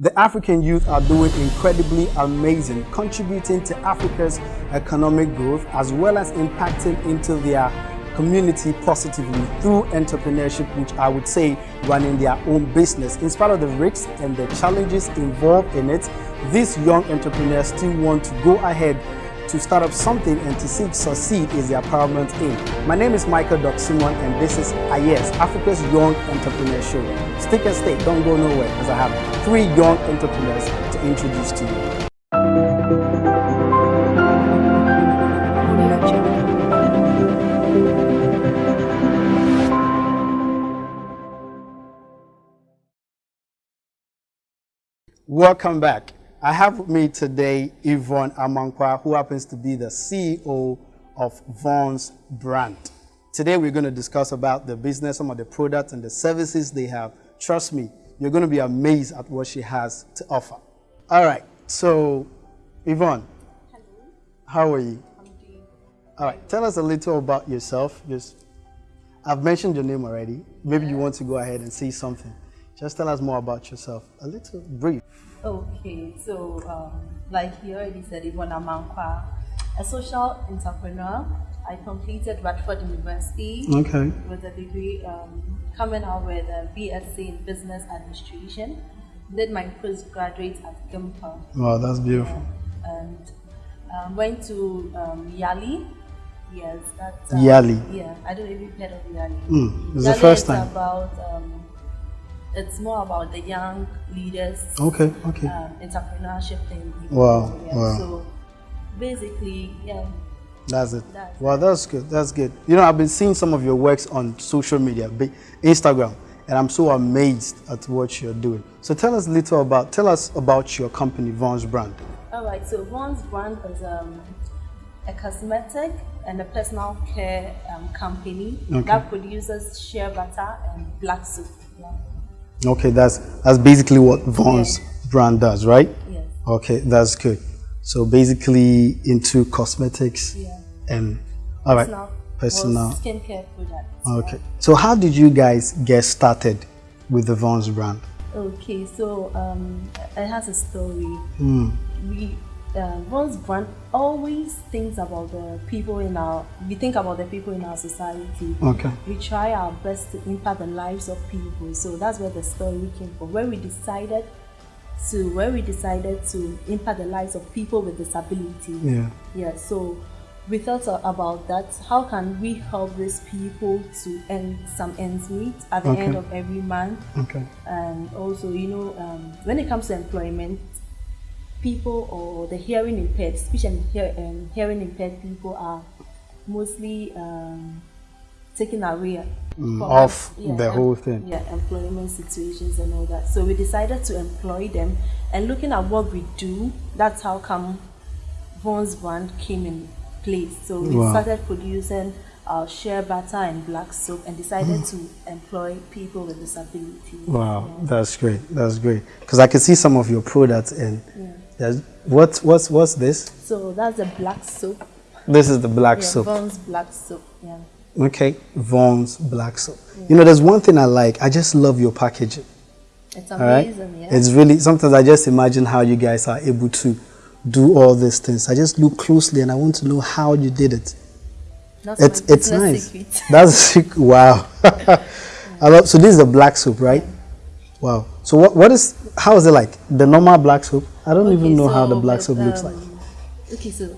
The African youth are doing incredibly amazing, contributing to Africa's economic growth as well as impacting into their community positively through entrepreneurship, which I would say running their own business. In spite of the risks and the challenges involved in it, these young entrepreneurs still want to go ahead to start up something and to seek succeed is their paramount aim. My name is Michael Doc Simon and this is AYES, Africa's Young Entrepreneur Show. Stick and stay, don't go nowhere as I have three young entrepreneurs to introduce to you. Welcome back. I have with me today Yvonne Amankwa, who happens to be the CEO of Vaughn's brand. Today we're going to discuss about the business, some of the products and the services they have. Trust me, you're going to be amazed at what she has to offer. All right, so Yvonne, Hello. how are you? I'm doing. All right, tell us a little about yourself. Just, I've mentioned your name already. Maybe you want to go ahead and say something. Just tell us more about yourself. A little brief. Okay, so um, like you already said, Yvonne Amankwa, a social entrepreneur. I completed Radford University Okay. with a degree um, coming out with a BSc in Business Administration. Did my postgraduate at GIMPA Wow, that's beautiful. and um, went to um, Yali. Yes, that's um, Yali. Yeah, I don't know if you've heard of Yali. Mm, it's the first time. About um, it's more about the young leaders Okay, okay. um, entrepreneurship thing. Wow, Yeah, wow. So basically, yeah, That's it. That's Well, that's good. That's good. You know, I've been seeing some of your works on social media, Instagram, and I'm so amazed at what you're doing. So tell us a little about, tell us about your company, Vaughn's Brand. all right. So Vaughn's brand is um, a cosmetic and a personal care um, company Okay. that produces shea butter and black soap. Yeah. Okay, that's that's basically what Vaughn's brand does, right? Yes. Okay, that's good. So basically into cosmetics Yeah. and all right, Personal, personal. skincare products. Okay. So how did you guys get started with the Vaughn's brand? Okay, so um, it has a story. Hmm. We uh, Vaughn's brand always thinks about the people in our. We think about the people in our society. Okay. We try our best to impact the lives of people. So that's where the story came from. Where we decided to, where we decided to impact the lives of people with disability. Yeah. Yeah, so we thought about that. How can we help these people to earn some ends meet at the Okay. end of every month? Okay. And also, you know, um, when it comes to employment, people or the hearing impaired, speech and hear, um, hearing impaired people are mostly um, taken away from off yeah, the whole thing. Yeah, employment situations and all that. So we decided to employ them, and looking at what we do, that's how come Vaughn's brand came in place. So we Wow. started producing our shea butter and black soap, and decided to employ people with disabilities. Wow, that's great. That's great. Because I can see some of your products and there's what what's what's this? So that's the black soap. This is the black Yeah, soap. Vaughn's black soap. Yeah. Okay, Vaughn's black soap. You know, there's one thing I like. I just love your packaging. It's right, amazing, yeah. it's really sometimes I just imagine how you guys are able to do all these things. I just look closely and I want to know how you did it. That's It's it's nice. secret. That's sick. wow. I love, so this is the black soap, right? Wow. So what what is how is it like the normal black soap? I don't even Okay, know how the black soap looks like. um, Okay, so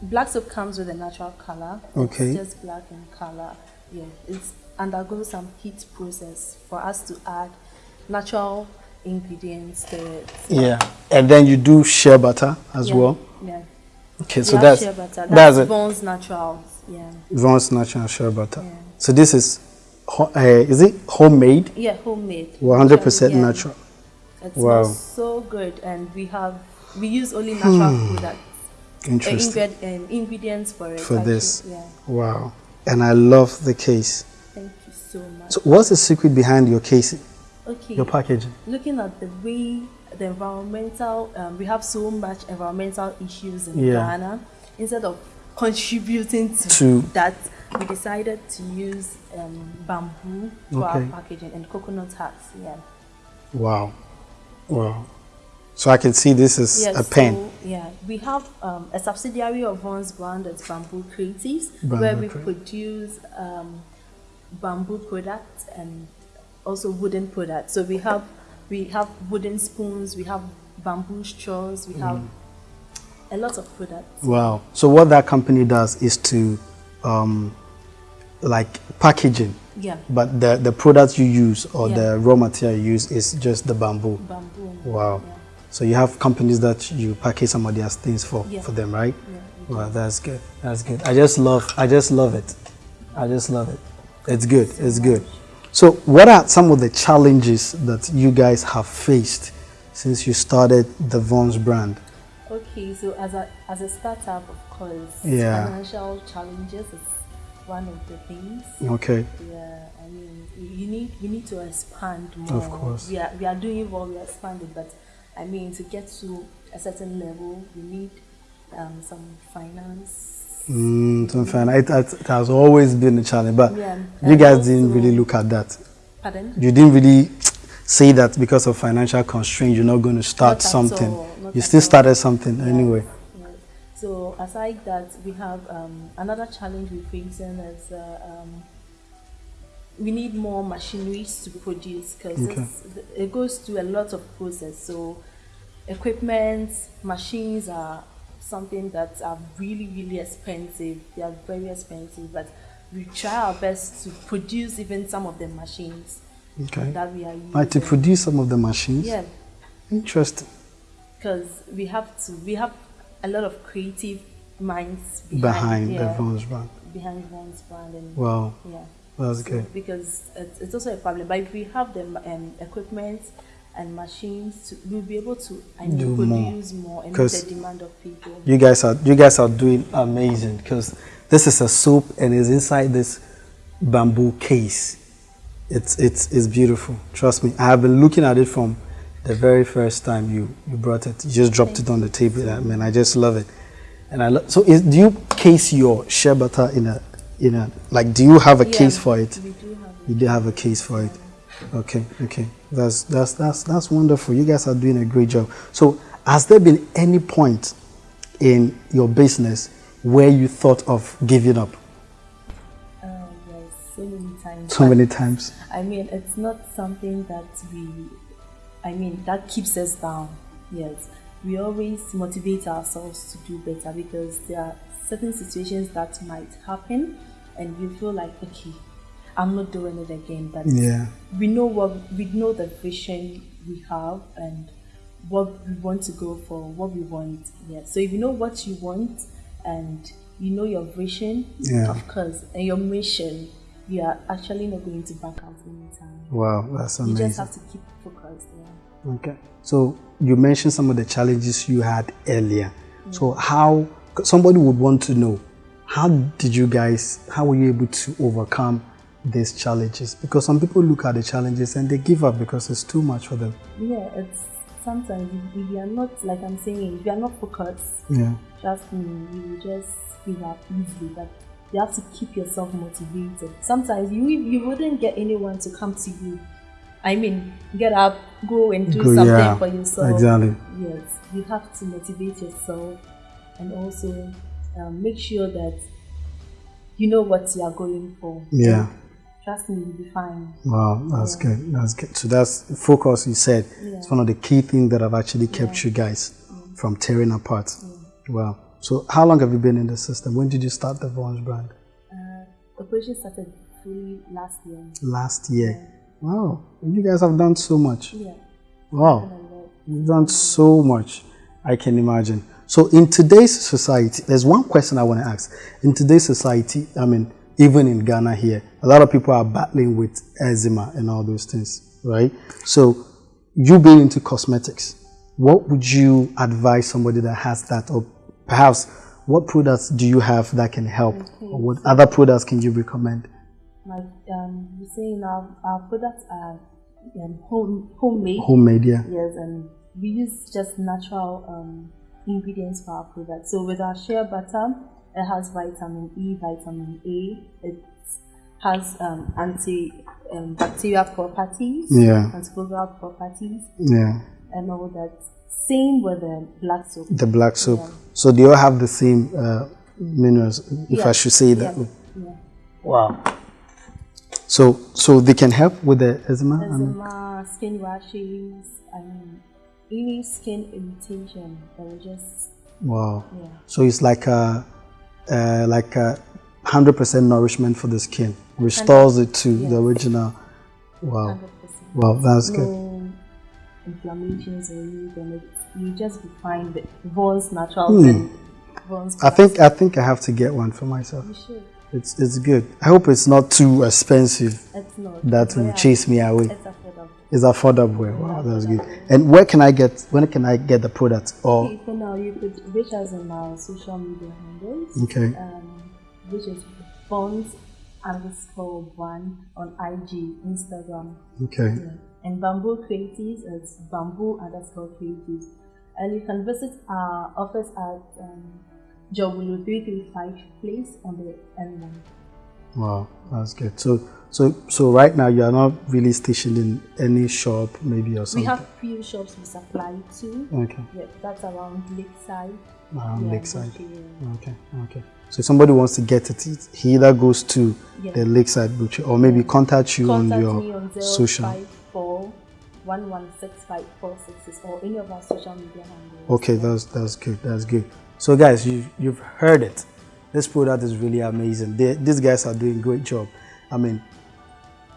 black soap comes with a natural color. Okay. It's just black in color. Yeah, it's undergoes some heat process for us to add natural ingredients to it. Yeah, and then you do shea butter as Yeah, well. Yeah. Okay, We so that's shea butter. that's, That's, it. Vaughn's Naturals. Yeah. Vaughn's natural shea butter. Yeah. So this is, uh, is it homemade? Yeah, homemade. 100% Yeah. natural. It Wow. smells so good, and we have we use only natural products. uh, Interesting ingred- um, ingredients for it. for actually. this. Yeah. Wow, and I love the case. Thank you so much. So what's the secret behind your casing, okay. your packaging? looking at the way the environmental, um, we have so much environmental issues in Yeah. Ghana. Instead of contributing to, To- that, we decided to use um, bamboo for Okay. our packaging and coconut huts. Yeah. Wow, wow. So I can see this is yes, a pen. So, yeah, we have um, a subsidiary of Vaughn's brand that's Bamboo Creatives, Bamboo where we produce um, bamboo products and also wooden products. So we have we have wooden spoons, we have bamboo straws, we have a lot of products. Wow. So what that company does is to um, like packaging, Yeah, but the, the products you use or Yeah. the raw material you use is just the bamboo. bamboo. Wow. Yeah. So you have companies that you package some of their things for Yeah. for them, right? Yeah, Wow, that's good. That's good. I just love I just love it. I just love it. It's good. It's good. So what are some of the challenges that you guys have faced since you started the Vons brand? Okay, so as a as a startup, of course, Yeah. financial challenges is one of the things. Okay. Yeah, I mean, you need we need to expand more. Of course. we are we are doing well. We are expanding, but I mean, to get to a certain level, we need um, some finance. Mm, so fine. It, it, has always been a challenge, but Yeah, you guys didn't really look at that. Pardon? You didn't really say that because of financial constraint, you're not going to start Not something. You still started something Yes, anyway. So aside that, we have um, another challenge we're facing is uh, um, we need more machineries to produce because Okay. it goes through a lot of process. So equipment, machines are something that are really really expensive. They are very expensive, but we try our best to produce even some of the machines Okay. that we are using. Like to produce some of the machines. yeah, Interesting. because we have to we have a lot of creative minds behind, Behind yeah, the Vons brand. behind one's brand and Wow, yeah that's So, good. because it's, it's also a problem but if we have the um, equipment and machines to, we'll be able to I mean, Do more. produce more, and meet the demand of people You guys are you guys are doing amazing because this is a soap and it's inside this bamboo case. It's it's it's beautiful. Trust me. I have been looking at it from the very first time you you brought it. You just dropped it on the table. I mean, I just love it. And I lo- so is, do you case your shea butter in a in a like do you have a Yeah, case for it? we do have. You do have a case for it. Okay, okay. That's that's that's that's wonderful. You guys are doing a great job. So, has there been any point in your business where you thought of giving up? Uh, yes, so many times So many times. I mean, it's not something that we, I mean, that keeps us down. Yes, we always motivate ourselves to do better because there are certain situations that might happen, and you feel like, okay, I'm not doing it again. But Yeah. we know what we know the vision we have and what we want to go for, what we want. Yeah. So if you know what you want and you know your vision, Yeah. of course, and your mission, you are actually not going to back out anytime. Wow, that's amazing. You just have to keep focused. Yeah. Okay. So you mentioned some of the challenges you had earlier. So how somebody would want to know how did you guys how were you able to overcome these challenges? Because some people look at the challenges and they give up because it's too much for them. Yeah, it's sometimes if, if you are not like I'm saying, if you are not focused, Yeah. trust me, you will just give up easily. But you have to keep yourself motivated. Sometimes you you wouldn't get anyone to come to you. I mean, get up, go and do Go- something yeah, for yourself. Exactly. Yes, you have to motivate yourself and also um, make sure that you know what you are going for. Yeah. Trust me, you'll be fine. Wow, that's good. That's good. So that's focus. You said it's one of the key things that have actually kept you guys from tearing apart. Wow. So how long have you been in the system? When did you start the Vons brand? Uh, operation started fully last year. Last year. Wow. You guys have done so much. Yeah. Wow. And I love- You've done so much. I can imagine. So in today's society, there's one question I want to ask. In today's society, I mean, even in Ghana here, a lot of people are battling with eczema and all those things, right? So you being into cosmetics, what would you advise somebody that has that or perhaps what products do you have that can help or what other products can you recommend? Like um, you saying, our, our products are um, home homemade. Homemade, yeah. Yes, and we use just natural um, ingredients for our products. So with our shea butter, it has vitamin E, vitamin A. It has um, anti um, bacterial properties, Yeah. antifungal properties, Yeah. and all that. Same with the black soap. The black soap. Yeah. So they all have the same uh, minerals, if I should say that. Yeah. yeah. Wow. So so they can help with the eczema. I mean, Eczema, skin rashes, and any skin irritation that will just wow. yeah. So it's like a uh, like a hundred percent nourishment for the skin. Restores it to the original. Wow. 100%. Wow, that's good. Inflammations or anything. It's, you just be fine with Vaughn's natural Hmm. and Vaughn's I think I think I have to get one for myself. you should. It's it's good. I hope it's not too expensive It's not. that will very chase me away. It's affordable. It's affordable. Wow, that's good. And where can I get when can I get the product? Or Okay, for now, you could reach us on our social media handles, okay, um, which is Bonds underscore one on IG, Instagram, okay, yeah. and Bamboo Creatives is Bamboo underscore Creatives. And you can visit our office at um, Dzorwulu 335 Place on the N1. Wow, that's good. So so so right now you are not really stationed in any shop, maybe or something. We have few shops we supply to. okay, Yeah, that's around Lakeside. around yeah, Lakeside. Okay, okay. So if somebody wants to get it, he either goes to Yeah. the Lakeside Butcher or maybe contact you Contact on your me on social. 054 or any of our social media handles. Okay, that's that's good. That's good. So guys, you you've heard it. This product is really amazing. They, these guys are doing great job. I mean,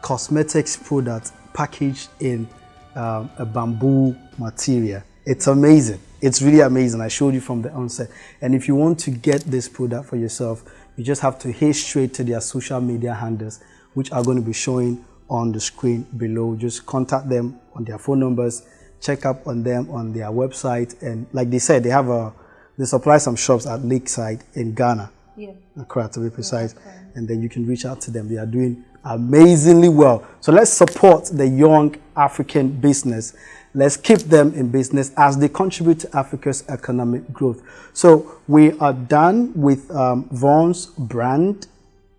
cosmetics product packaged in um, a bamboo material. It's amazing. It's really amazing. I showed you from the onset. And if you want to get this product for yourself, you just have to head straight to their social media handles, which are going to be showing on the screen below. Just contact them on their phone numbers, check up on them on their website. And like they said, they have a, they supply some shops at Lakeside in Ghana. Yeah. Accra to be precise, and then you can reach out to them. They are doing amazingly well. So let's support the young African business. Let's keep them in business as they contribute to Africa's economic growth. So we are done with um, Vaughn's brand.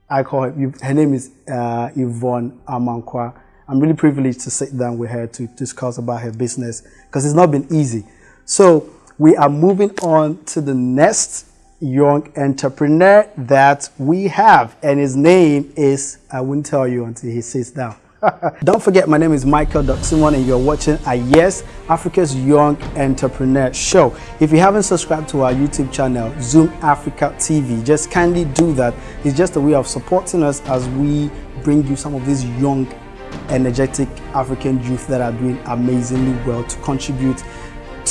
I call her, her name is uh, Yvonne Amankwa. I'm really privileged to sit down with her to discuss about her business because it's not been easy. So we are moving on to the next young entrepreneur that we have, and his name is, I won't tell you until he sits down. Don't forget, my name is Michael Doximon, and you're watching a Yes Africa's Young Entrepreneur Show. If you haven't subscribed to our YouTube channel, Zoom Africa TV, just kindly do that. It's just a way of supporting us as we bring you some of these young, energetic African youth that are doing amazingly well to contribute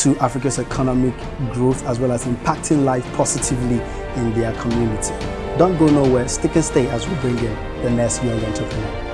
to Africa's economic growth as well as impacting life positively in their community. Don't go nowhere, stick and stay as we bring in the next young entrepreneur.